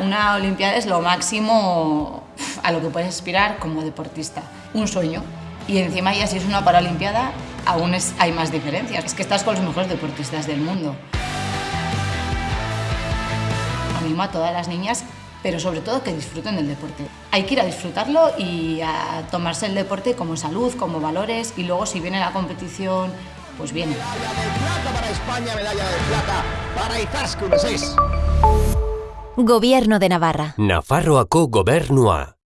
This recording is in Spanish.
Una Olimpiada es lo máximo a lo que puedes aspirar como deportista. Un sueño. Y encima ya si es una Paralimpiada, aún es, hay más diferencias. Es que estás con los mejores deportistas del mundo. Animo a todas las niñas, pero sobre todo que disfruten del deporte. Hay que ir a disfrutarlo y a tomarse el deporte como salud, como valores, y luego si viene la competición, pues viene. Medalla de plata para España, medalla de plata para Izaskun 6. Gobierno de Navarra. Nafarroako gobernua.